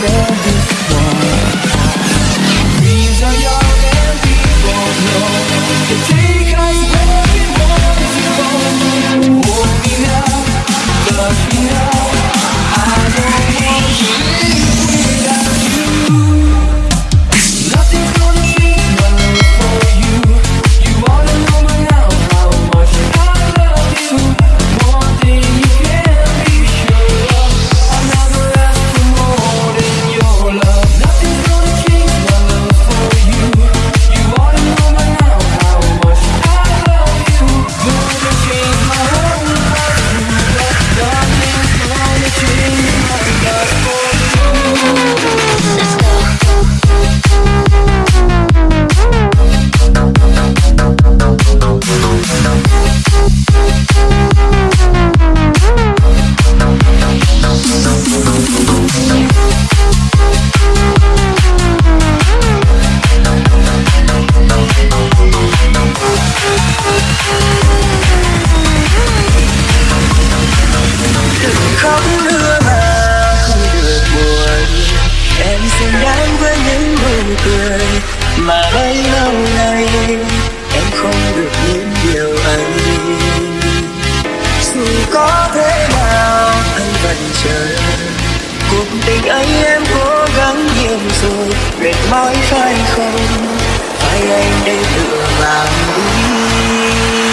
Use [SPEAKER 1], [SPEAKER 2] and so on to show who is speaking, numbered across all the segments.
[SPEAKER 1] Yeah.
[SPEAKER 2] khóc nữa mà không được buồn. Em xứng đáng với những nụ cười mà bấy lâu nay em không được những điều ấy. Dù có thế nào anh vẫn chờ, cuộc tình ấy em cố gắng nhiều rồi, mệt mỏi
[SPEAKER 3] phải không? Phải anh để tựa vào đi.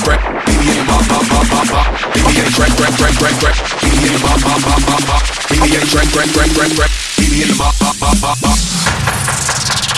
[SPEAKER 3] crack crack baby in bop bop bop bop bop baby in crack crack crack crack crack baby in bop bop bop bop bop baby in crack crack crack crack crack baby in bop bop bop bop bop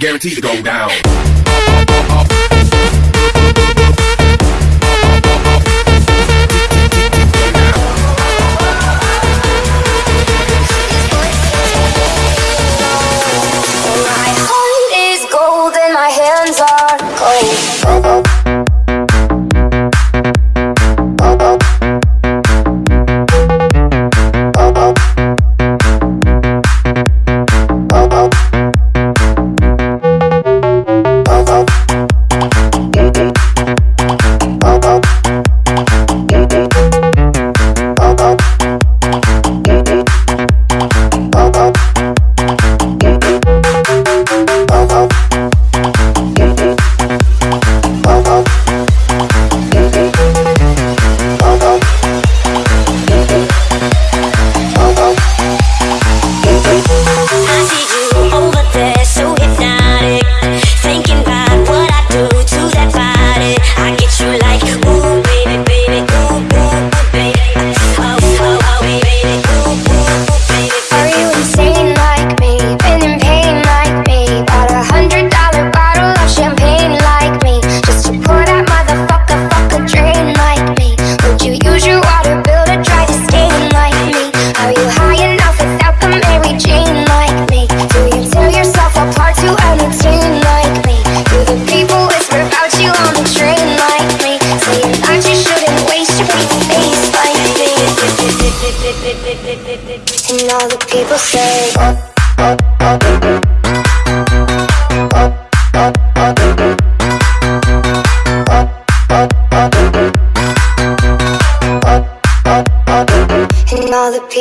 [SPEAKER 3] guaranteed
[SPEAKER 1] to go
[SPEAKER 4] down.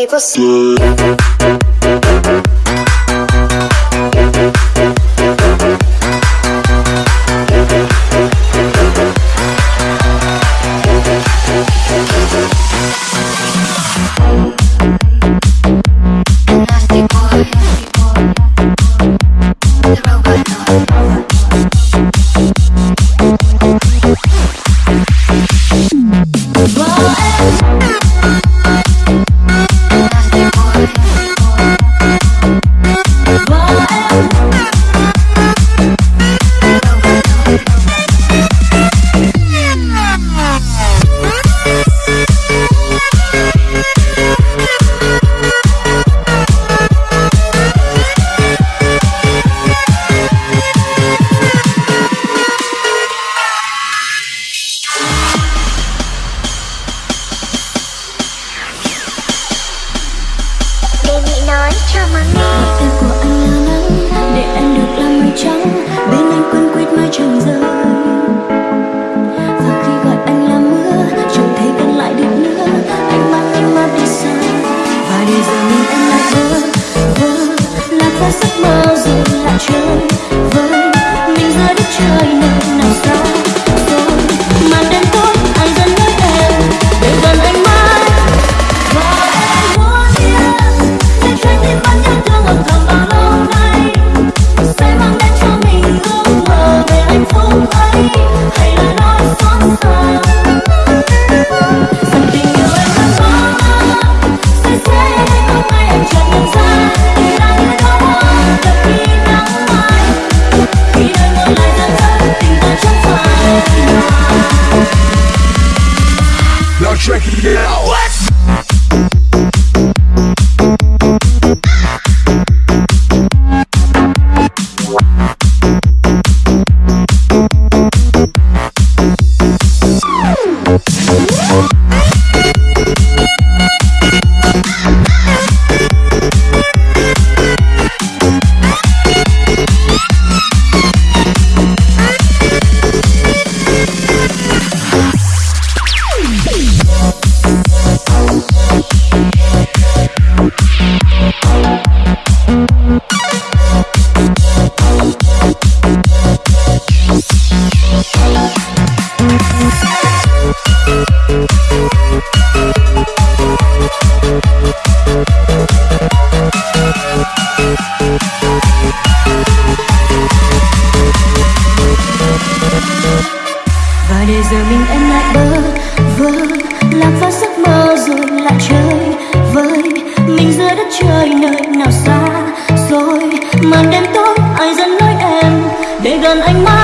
[SPEAKER 4] você. giờ mình em lại bơ vơ lạc vào giấc mơ rồi lại chơi với mình giữa đất trời nơi nào xa rồi. Màn đêm tối ai dẫn lối em để gần anh mãi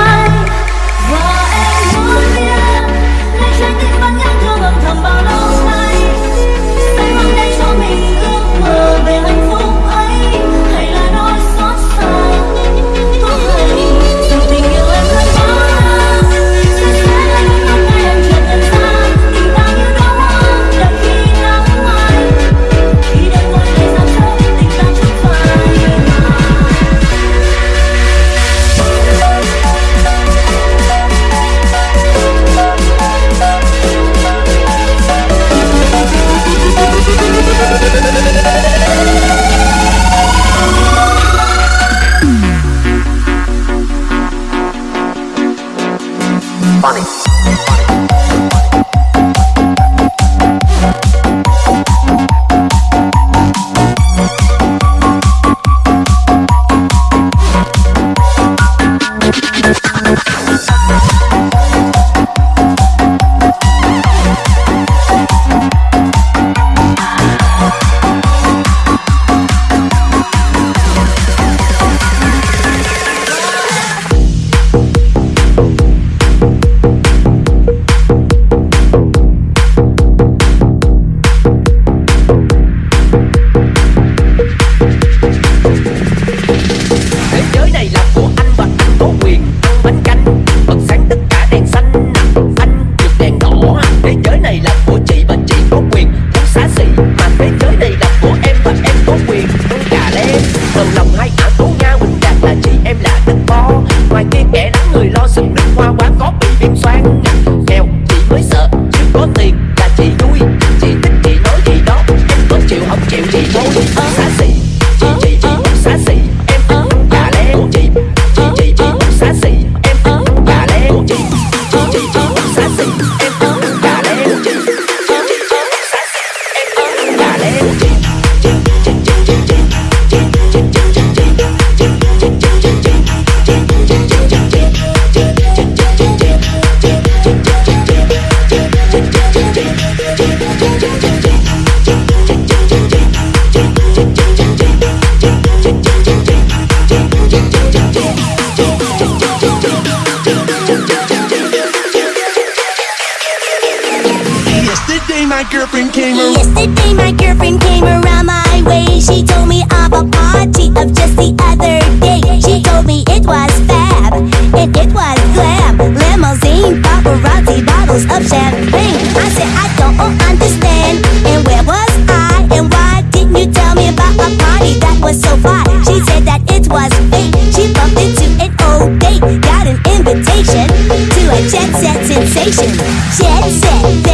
[SPEAKER 3] girlfriend came around.
[SPEAKER 5] Yesterday my girlfriend came around my way. She told me of a party of just the other day. She told me it was fab and it was glam. Limousine, paparazzi, bottles of champagne. I said I don't understand. And where was I? And why didn't you tell me about my party that was so fly? She said that it was fake. She bumped into an old date. Got an invitation to a jet set sensation. Jet set.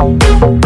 [SPEAKER 5] Thank